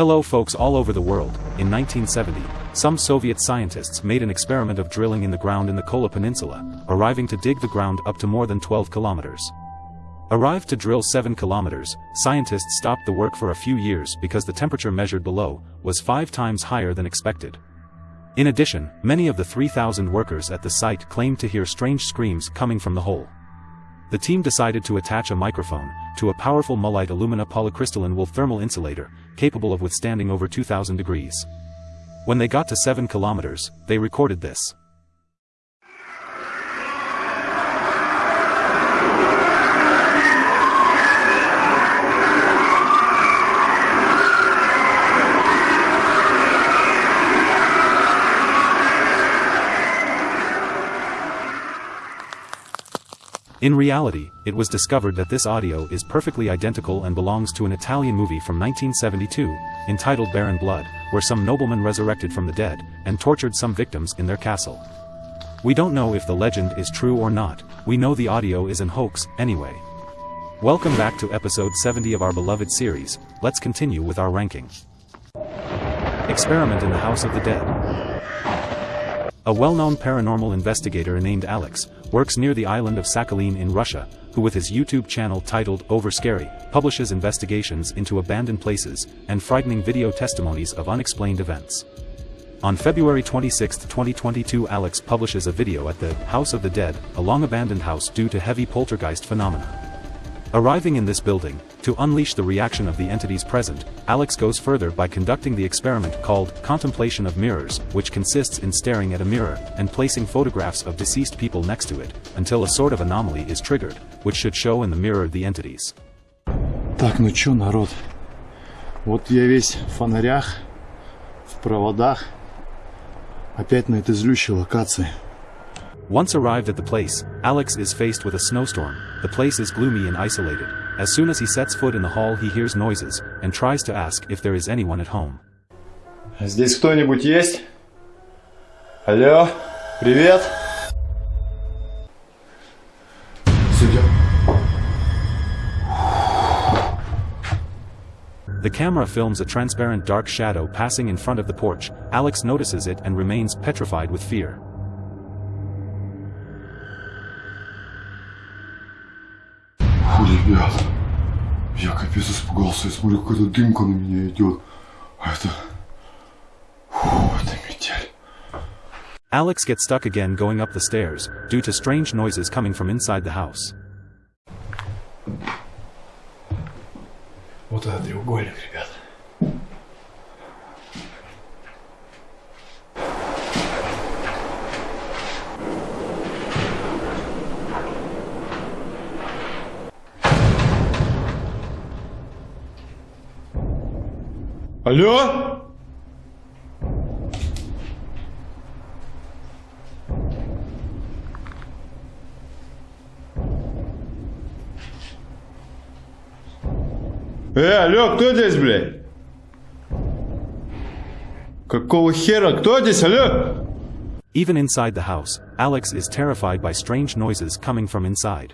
Hello folks all over the world, in 1970, some Soviet scientists made an experiment of drilling in the ground in the Kola Peninsula, arriving to dig the ground up to more than 12 kilometers. Arrived to drill 7 kilometers, scientists stopped the work for a few years because the temperature measured below was five times higher than expected. In addition, many of the 3,000 workers at the site claimed to hear strange screams coming from the hole. The team decided to attach a microphone to a powerful mullite alumina polycrystalline wool thermal insulator, capable of withstanding over 2000 degrees. When they got to 7 kilometers, they recorded this. In reality, it was discovered that this audio is perfectly identical and belongs to an Italian movie from 1972, entitled Baron Blood, where some nobleman resurrected from the dead, and tortured some victims in their castle. We don't know if the legend is true or not, we know the audio is an hoax, anyway. Welcome back to episode 70 of our beloved series, let's continue with our ranking. Experiment in the House of the Dead. A well-known paranormal investigator named Alex, works near the island of Sakhalin in Russia, who with his YouTube channel titled Over Scary, publishes investigations into abandoned places, and frightening video testimonies of unexplained events. On February 26, 2022 Alex publishes a video at the House of the Dead, a long-abandoned house due to heavy poltergeist phenomena. Arriving in this building, to unleash the reaction of the entities present, Alex goes further by conducting the experiment called Contemplation of Mirrors, which consists in staring at a mirror and placing photographs of deceased people next to it, until a sort of anomaly is triggered, which should show in the mirror the entities. Так, ну чё, народ? Вот я весь в фонарях, в проводах. Опять на этой злющей локации. Once arrived at the place, Alex is faced with a snowstorm, the place is gloomy and isolated. As soon as he sets foot in the hall he hears noises, and tries to ask if there is anyone at home. Здесь кто-нибудь есть? Алло? Привет? Судя. The camera films a transparent dark shadow passing in front of the porch, Alex notices it and remains petrified with fear. ребят. Я капец испугался. Я смотрю, какая-то дымка на меня идет. А это... Фу, это метель. Alex gets stuck again going up the stairs, due to strange noises coming from inside the house. Вот это треугольник, ребят. Алло? Э, алло, кто здесь, блядь? Какого хера? Кто здесь, алло? Even inside the house, Alex is terrified by strange noises coming from inside.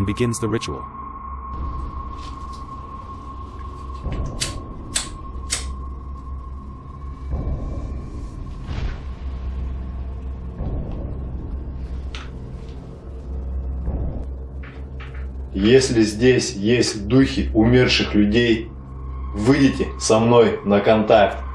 and begins the ritual. Если здесь есть духи умерших людей, выйдите со мной на контакт.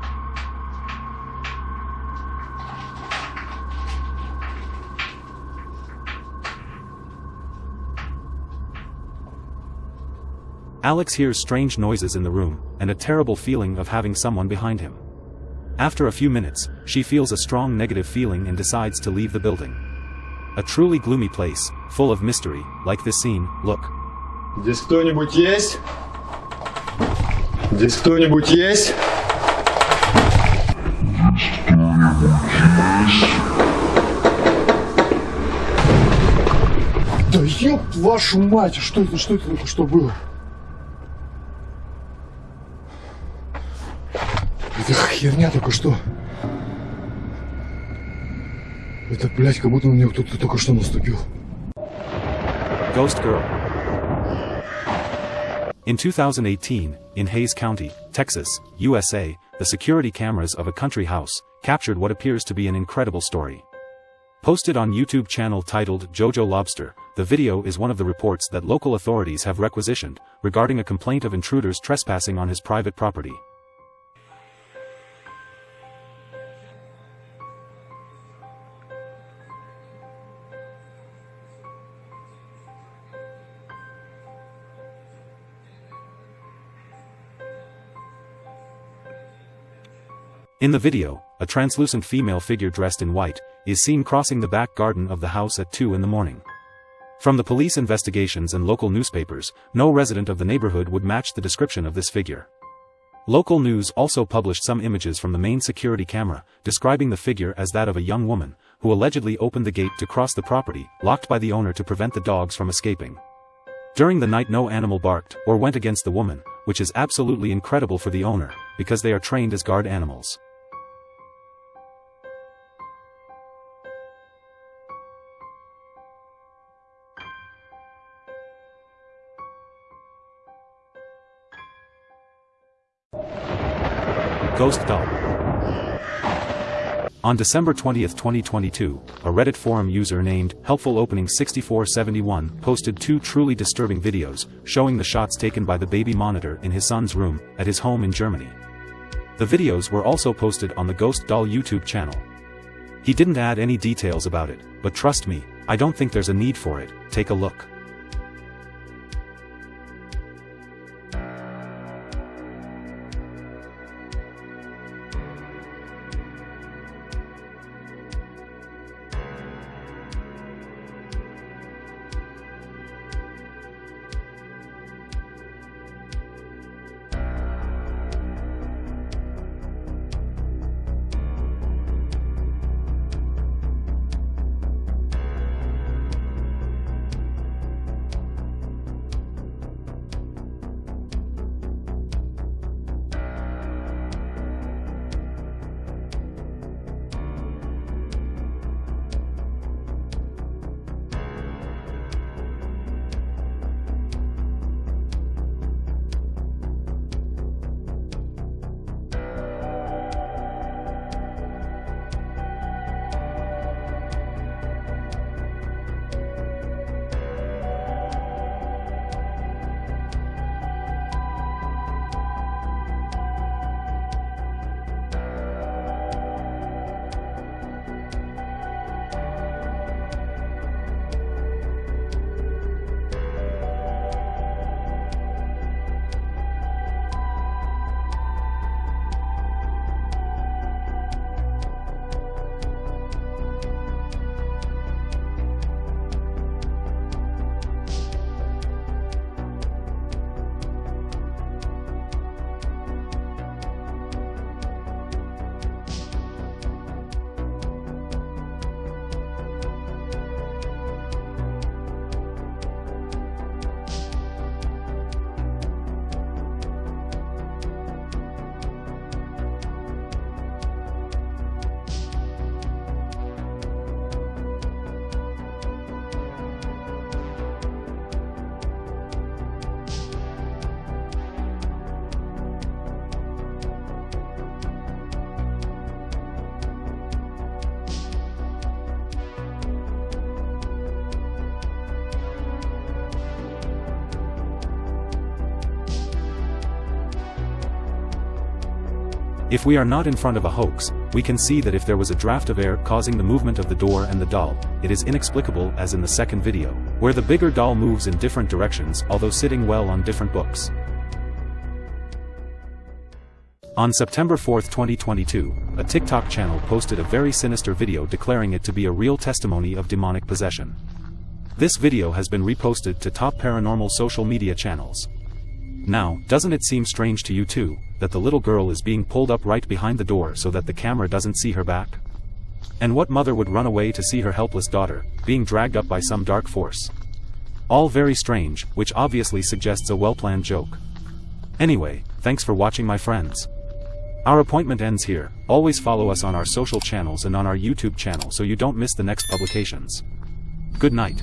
Alex hears strange noises in the room, and a terrible feeling of having someone behind him. After a few minutes, she feels a strong negative feeling and decides to leave the building. A truly gloomy place, full of mystery, like this scene, look. Здесь кто-нибудь есть? Здесь кто-нибудь есть? Да ёб вашу мать, что это, что это только что было? Это херня только что. Это, блядь, как будто на нее кто-то только что наступил. Ghost Girl. In 2018, in Hayes County, Texas, USA, the security cameras of a country house captured what appears to be an incredible story. Posted on YouTube channel titled Jojo Lobster, the video is one of the reports that local authorities have requisitioned regarding a complaint of intruders trespassing on his private property. In the video, a translucent female figure dressed in white is seen crossing the back garden of the house at 2 in the morning. From the police investigations and local newspapers, no resident of the neighborhood would match the description of this figure. Local news also published some images from the main security camera, describing the figure as that of a young woman, who allegedly opened the gate to cross the property, locked by the owner to prevent the dogs from escaping. During the night no animal barked or went against the woman, which is absolutely incredible for the owner, because they are trained as guard animals. Ghost Doll On December 20, 2022, a Reddit forum user named HelpfulOpening6471 posted two truly disturbing videos showing the shots taken by the baby monitor in his son's room at his home in Germany. The videos were also posted on the Ghost Doll YouTube channel. He didn't add any details about it, but trust me, I don't think there's a need for it, take a look. If we are not in front of a hoax, we can see that if there was a draft of air causing the movement of the door and the doll, it is inexplicable as in the second video, where the bigger doll moves in different directions although sitting well on different books. On September 4, 2022, a TikTok channel posted a very sinister video declaring it to be a real testimony of demonic possession. This video has been reposted to top paranormal social media channels. Now, doesn't it seem strange to you too, that the little girl is being pulled up right behind the door so that the camera doesn't see her back? And what mother would run away to see her helpless daughter, being dragged up by some dark force? All very strange, which obviously suggests a well-planned joke. Anyway, thanks for watching my friends. Our appointment ends here, always follow us on our social channels and on our YouTube channel so you don't miss the next publications. Good night.